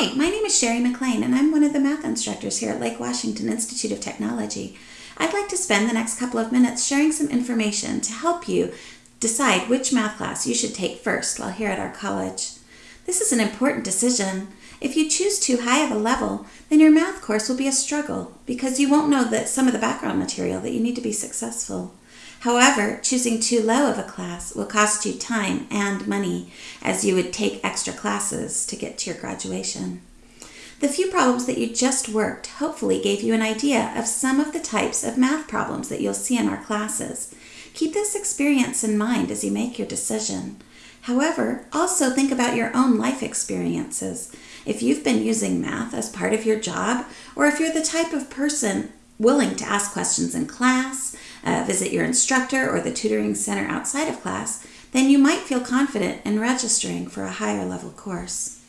Hi, my name is Sherry McLean, and I'm one of the math instructors here at Lake Washington Institute of Technology. I'd like to spend the next couple of minutes sharing some information to help you decide which math class you should take first while here at our college. This is an important decision. If you choose too high of a level, then your math course will be a struggle because you won't know that some of the background material that you need to be successful. However, choosing too low of a class will cost you time and money as you would take extra classes to get to your graduation. The few problems that you just worked hopefully gave you an idea of some of the types of math problems that you'll see in our classes. Keep this experience in mind as you make your decision. However, also think about your own life experiences. If you've been using math as part of your job, or if you're the type of person willing to ask questions in class, uh, visit your instructor or the tutoring center outside of class, then you might feel confident in registering for a higher level course.